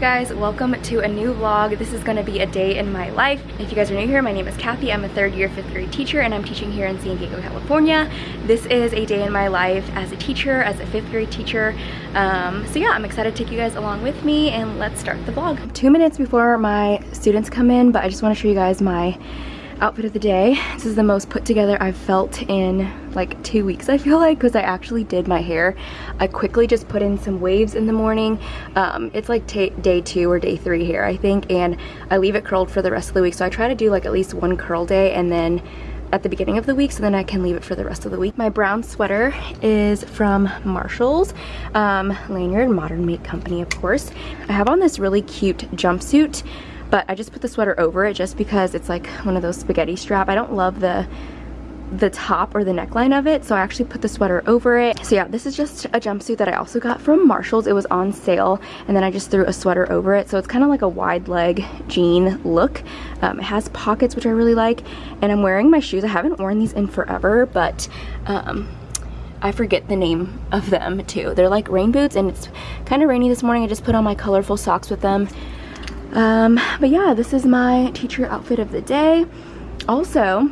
guys, welcome to a new vlog. This is gonna be a day in my life. If you guys are new here, my name is Kathy. I'm a third year fifth grade teacher and I'm teaching here in San Diego, California. This is a day in my life as a teacher, as a fifth grade teacher. Um, so yeah, I'm excited to take you guys along with me and let's start the vlog. Two minutes before my students come in, but I just wanna show you guys my outfit of the day. This is the most put together I've felt in like two weeks I feel like because I actually did my hair. I quickly just put in some waves in the morning. Um, it's like day two or day three here I think and I leave it curled for the rest of the week so I try to do like at least one curl day and then at the beginning of the week so then I can leave it for the rest of the week. My brown sweater is from Marshall's, um, Lanyard Modern Make Company of course. I have on this really cute jumpsuit but I just put the sweater over it just because it's like one of those spaghetti strap. I don't love the the top or the neckline of it so I actually put the sweater over it. So yeah this is just a jumpsuit that I also got from Marshalls. It was on sale and then I just threw a sweater over it. So it's kind of like a wide leg jean look. Um, it has pockets which I really like and I'm wearing my shoes. I haven't worn these in forever but um, I forget the name of them too. They're like rain boots and it's kind of rainy this morning. I just put on my colorful socks with them um, but yeah, this is my teacher outfit of the day. Also,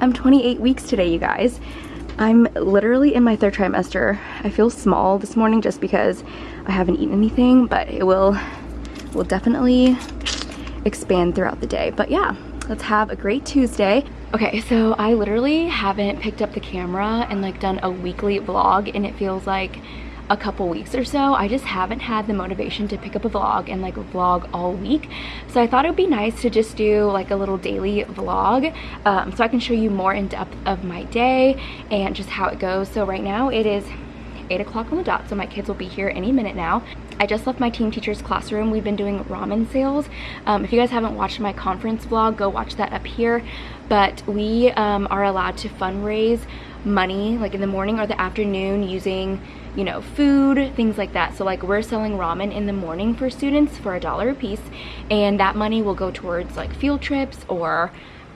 I'm 28 weeks today, you guys. I'm literally in my third trimester. I feel small this morning just because I haven't eaten anything, but it will, will definitely expand throughout the day. But yeah, let's have a great Tuesday. Okay, so I literally haven't picked up the camera and like done a weekly vlog and it feels like a couple weeks or so I just haven't had the motivation to pick up a vlog and like vlog all week. So I thought it would be nice to just do like a little daily vlog um, so I can show you more in depth of my day and just how it goes. So right now it is 8 o'clock on the dot so my kids will be here any minute now I just left my team teacher's classroom. We've been doing ramen sales. Um, if you guys haven't watched my conference vlog, go watch that up here. But we um, are allowed to fundraise money like in the morning or the afternoon using you know, food, things like that. So like we're selling ramen in the morning for students for a dollar a piece and that money will go towards like field trips or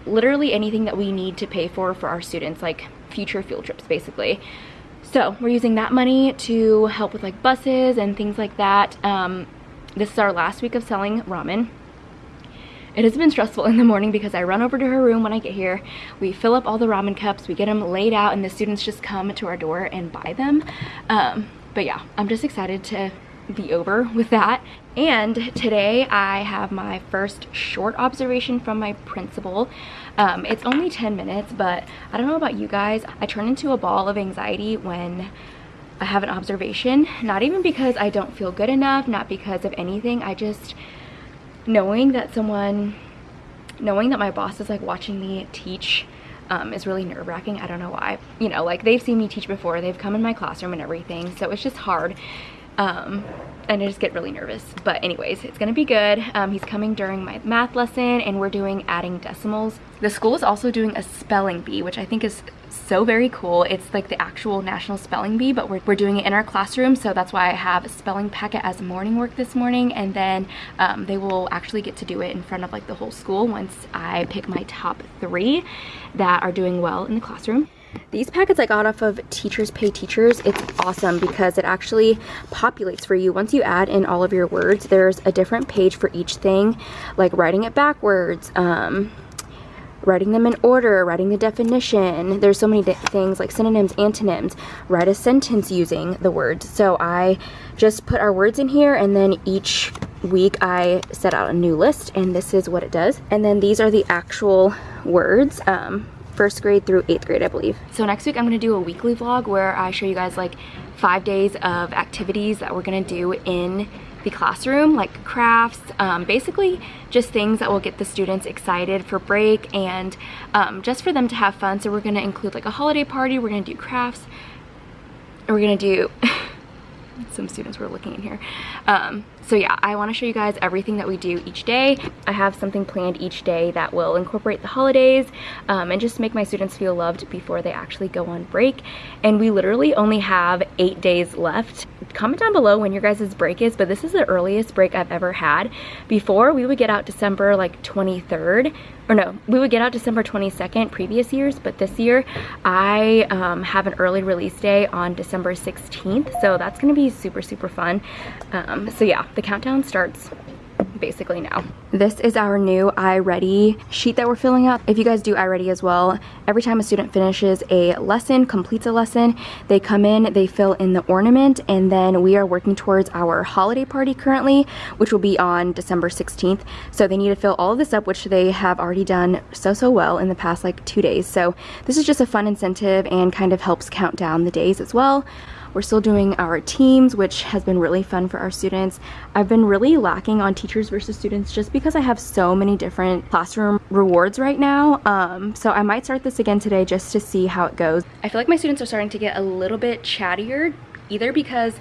literally anything that we need to pay for for our students, like future field trips basically. So we're using that money to help with like buses and things like that. Um, this is our last week of selling ramen. It has been stressful in the morning because I run over to her room when I get here. We fill up all the ramen cups, we get them laid out, and the students just come to our door and buy them. Um, but yeah, I'm just excited to be over with that. And today I have my first short observation from my principal. Um, it's only 10 minutes, but I don't know about you guys. I turn into a ball of anxiety when I have an observation. Not even because I don't feel good enough, not because of anything. I just knowing that someone, knowing that my boss is like watching me teach um, is really nerve wracking. I don't know why. You know, like they've seen me teach before. They've come in my classroom and everything. So it's just hard. Um, and I just get really nervous. But anyways, it's gonna be good. Um, he's coming during my math lesson and we're doing adding decimals. The school is also doing a spelling bee, which I think is so very cool. It's like the actual national spelling bee, but we're, we're doing it in our classroom. So that's why I have a spelling packet as morning work this morning. And then um, they will actually get to do it in front of like the whole school once I pick my top three that are doing well in the classroom. These packets I got off of Teachers Pay Teachers. It's awesome because it actually populates for you. Once you add in all of your words, there's a different page for each thing, like writing it backwards, um, writing them in order, writing the definition. There's so many things like synonyms, antonyms, write a sentence using the words. So I just put our words in here and then each week I set out a new list and this is what it does. And then these are the actual words. Um, first grade through eighth grade, I believe. So next week I'm gonna do a weekly vlog where I show you guys like five days of activities that we're gonna do in the classroom, like crafts, um, basically just things that will get the students excited for break and um, just for them to have fun. So we're gonna include like a holiday party, we're gonna do crafts, and we're gonna do some students were looking in here. Um, so yeah, I wanna show you guys everything that we do each day. I have something planned each day that will incorporate the holidays um, and just make my students feel loved before they actually go on break. And we literally only have eight days left. Comment down below when your guys' break is, but this is the earliest break I've ever had. Before, we would get out December like 23rd, or no, we would get out December 22nd previous years, but this year I um, have an early release day on December 16th. So that's gonna be super, super fun. Um, so yeah, the countdown starts basically now. This is our new iReady sheet that we're filling out. If you guys do iReady as well, every time a student finishes a lesson, completes a lesson, they come in, they fill in the ornament, and then we are working towards our holiday party currently, which will be on December 16th. So they need to fill all of this up, which they have already done so, so well in the past like two days. So this is just a fun incentive and kind of helps count down the days as well. We're still doing our teams, which has been really fun for our students. I've been really lacking on teachers versus students just because I have so many different classroom rewards right now. Um, so I might start this again today just to see how it goes. I feel like my students are starting to get a little bit chattier, either because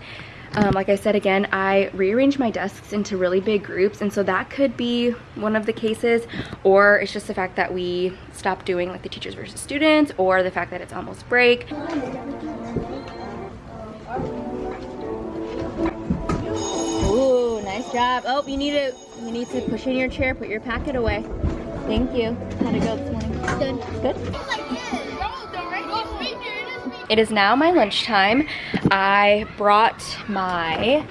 um, like I said again, I rearranged my desks into really big groups and so that could be one of the cases or it's just the fact that we stopped doing like the teachers versus students or the fact that it's almost break. Job. Oh, you need to you need to push in your chair, put your packet away. Thank you. How'd it go this morning? Good. Good? It is now my lunchtime. I brought my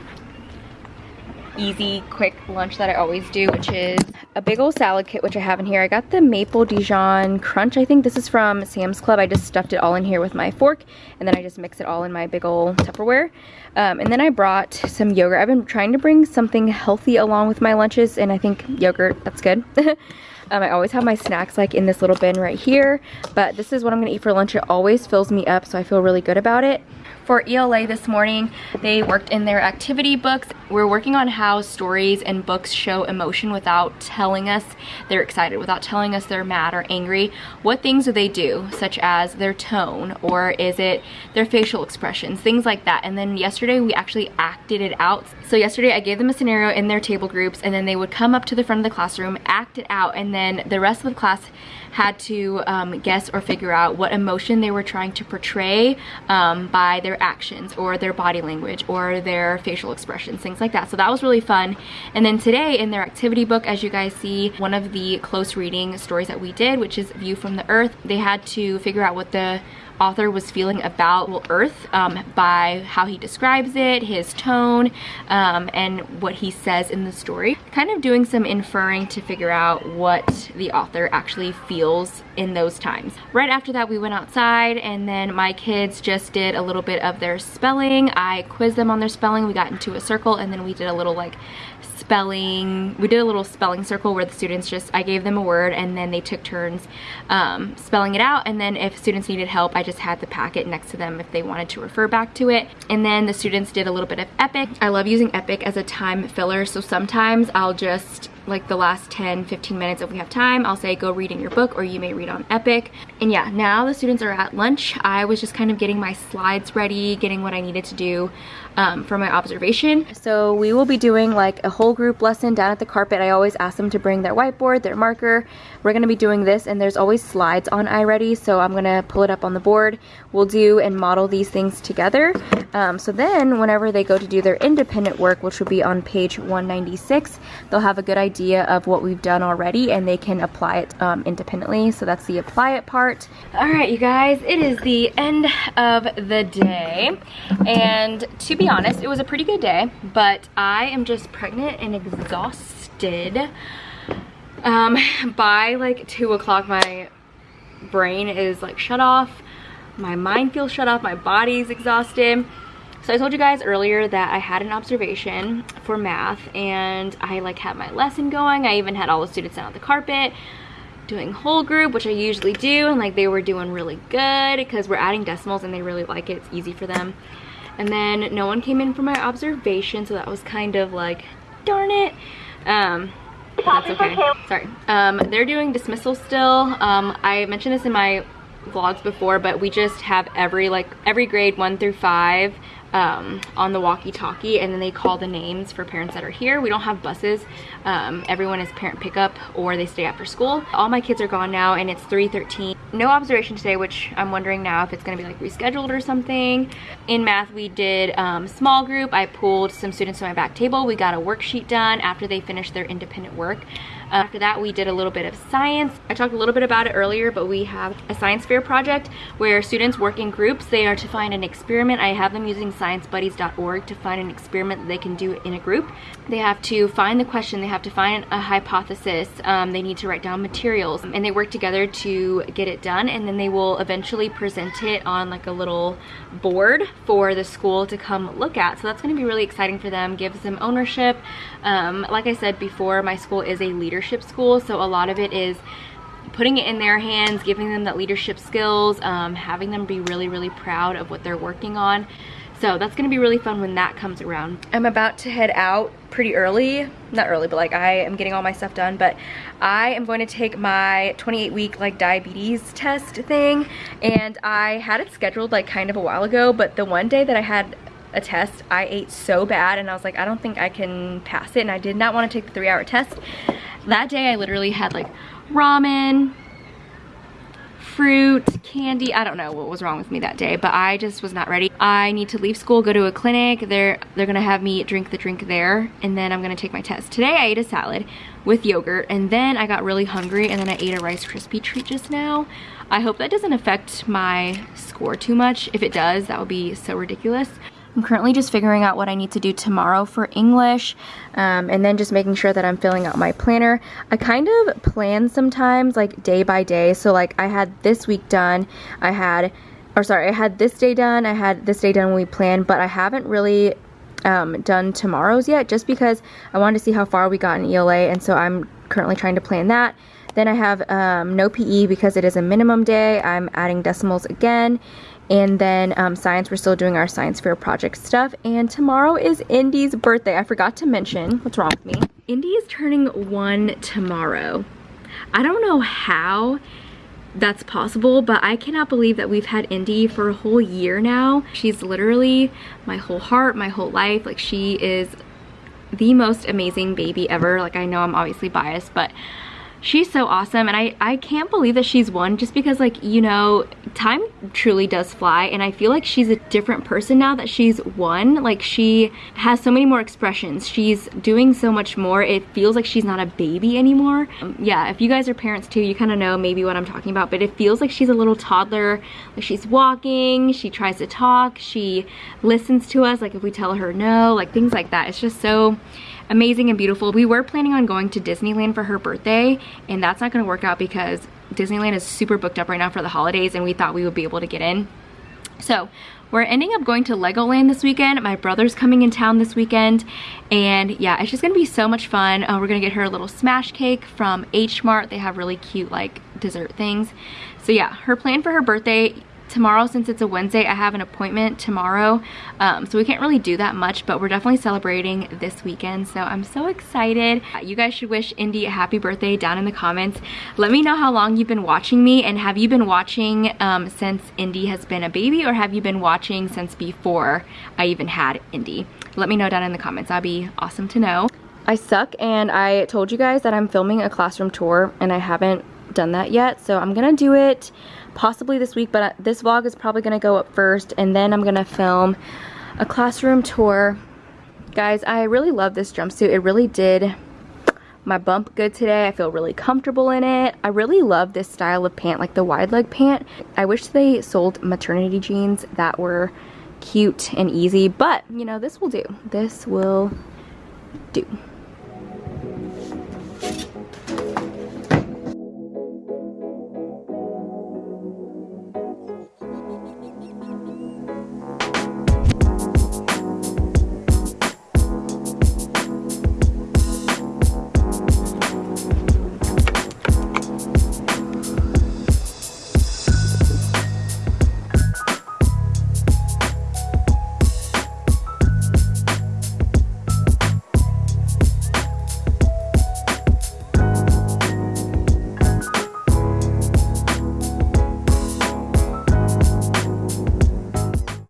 easy, quick lunch that I always do, which is a big old salad kit, which I have in here. I got the Maple Dijon Crunch, I think. This is from Sam's Club. I just stuffed it all in here with my fork, and then I just mix it all in my big old Tupperware. Um, and then I brought some yogurt. I've been trying to bring something healthy along with my lunches, and I think yogurt, that's good. Um, I always have my snacks like in this little bin right here, but this is what I'm gonna eat for lunch. It always fills me up, so I feel really good about it. For ELA this morning, they worked in their activity books. We're working on how stories and books show emotion without telling us they're excited, without telling us they're mad or angry. What things do they do, such as their tone, or is it their facial expressions, things like that. And then yesterday we actually acted it out. So yesterday I gave them a scenario in their table groups and then they would come up to the front of the classroom, act it out, and then the rest of the class had to um, guess or figure out what emotion they were trying to portray um, by their actions or their body language or their facial expressions, things like that. So that was really fun. And then today in their activity book, as you guys see, one of the close reading stories that we did, which is View from the Earth, they had to figure out what the author was feeling about Earth um, by how he describes it, his tone, um, and what he says in the story. Kind of doing some inferring to figure out what the author actually feels in those times. Right after that, we went outside and then my kids just did a little bit of their spelling. I quizzed them on their spelling. We got into a circle and then we did a little like spelling, we did a little spelling circle where the students just, I gave them a word and then they took turns um, spelling it out. And then if students needed help, I just had the packet next to them if they wanted to refer back to it. And then the students did a little bit of Epic. I love using Epic as a time filler, so sometimes I'll just like the last 10 15 minutes if we have time I'll say go read in your book or you may read on Epic. And yeah now the students are at lunch. I was just kind of getting my slides ready getting what I needed to do um, for my observation so we will be doing like a whole group lesson down at the carpet I always ask them to bring their whiteboard their marker we're gonna be doing this and there's always slides on iReady so I'm gonna pull it up on the board we'll do and model these things together um, so then whenever they go to do their independent work which will be on page 196 they'll have a good idea idea of what we've done already and they can apply it um, independently. So that's the apply it part. All right, you guys, it is the end of the day. And to be honest, it was a pretty good day, but I am just pregnant and exhausted. Um, by like two o'clock, my brain is like shut off. My mind feels shut off. My body's exhausted. So I told you guys earlier that I had an observation for math and I like had my lesson going. I even had all the students down on the carpet doing whole group, which I usually do. And like they were doing really good because we're adding decimals and they really like it. It's easy for them. And then no one came in for my observation. So that was kind of like, darn it. Um, that's okay. Sorry. Um, they're doing dismissal still. Um, I mentioned this in my vlogs before, but we just have every like every grade one through five um, on the walkie-talkie and then they call the names for parents that are here. We don't have buses. Um, everyone is parent pickup or they stay after school. All my kids are gone now and it's 3.13. No observation today, which I'm wondering now if it's gonna be like rescheduled or something. In math, we did um, small group. I pulled some students to my back table. We got a worksheet done after they finished their independent work. After that, we did a little bit of science. I talked a little bit about it earlier, but we have a science fair project where students work in groups. They are to find an experiment. I have them using sciencebuddies.org to find an experiment they can do in a group. They have to find the question, they have to find a hypothesis, um, they need to write down materials, and they work together to get it done, and then they will eventually present it on like a little board for the school to come look at. So that's gonna be really exciting for them, gives them ownership. Um, like I said before, my school is a leader leadership school, so a lot of it is putting it in their hands, giving them that leadership skills, um, having them be really, really proud of what they're working on. So that's gonna be really fun when that comes around. I'm about to head out pretty early, not early, but like I am getting all my stuff done, but I am going to take my 28 week like diabetes test thing and I had it scheduled like kind of a while ago, but the one day that I had a test, I ate so bad and I was like, I don't think I can pass it and I did not want to take the three hour test. That day I literally had like ramen, fruit, candy. I don't know what was wrong with me that day, but I just was not ready. I need to leave school, go to a clinic. They're, they're gonna have me drink the drink there, and then I'm gonna take my test. Today I ate a salad with yogurt, and then I got really hungry, and then I ate a Rice Krispie treat just now. I hope that doesn't affect my score too much. If it does, that would be so ridiculous. I'm currently just figuring out what I need to do tomorrow for English um, and then just making sure that I'm filling out my planner. I kind of plan sometimes like day by day. So like I had this week done, I had, or sorry, I had this day done, I had this day done when we planned, but I haven't really um, done tomorrow's yet just because I wanted to see how far we got in ELA and so I'm currently trying to plan that. Then I have um, no PE because it is a minimum day. I'm adding decimals again. And then um, science, we're still doing our science fair project stuff. And tomorrow is Indy's birthday. I forgot to mention, what's wrong with me? Indy is turning one tomorrow. I don't know how that's possible, but I cannot believe that we've had Indy for a whole year now. She's literally my whole heart, my whole life. Like she is the most amazing baby ever. Like I know I'm obviously biased, but she's so awesome and I, I can't believe that she's one just because like you know time truly does fly and I feel like she's a different person now that she's one like she has so many more expressions. She's doing so much more. It feels like she's not a baby anymore. Um, yeah if you guys are parents too you kind of know maybe what I'm talking about but it feels like she's a little toddler. Like she's walking she tries to talk she listens to us like if we tell her no like things like that. It's just so amazing and beautiful. We were planning on going to Disneyland for her birthday and that's not gonna work out because Disneyland is super booked up right now for the holidays and we thought we would be able to get in. So we're ending up going to Legoland this weekend. My brother's coming in town this weekend. And yeah, it's just gonna be so much fun. Uh, we're gonna get her a little smash cake from H Mart. They have really cute like dessert things. So yeah, her plan for her birthday tomorrow since it's a Wednesday I have an appointment tomorrow. Um, so we can't really do that much but we're definitely celebrating this weekend so I'm so excited. You guys should wish Indy a happy birthday down in the comments. Let me know how long you've been watching me and have you been watching um, since Indy has been a baby or have you been watching since before I even had Indy? Let me know down in the comments. That'd be awesome to know. I suck and I told you guys that I'm filming a classroom tour and I haven't done that yet so I'm gonna do it possibly this week, but uh, this vlog is probably gonna go up first and then I'm gonna film a classroom tour. Guys, I really love this jumpsuit. It really did my bump good today. I feel really comfortable in it. I really love this style of pant, like the wide leg pant. I wish they sold maternity jeans that were cute and easy, but you know, this will do. This will do.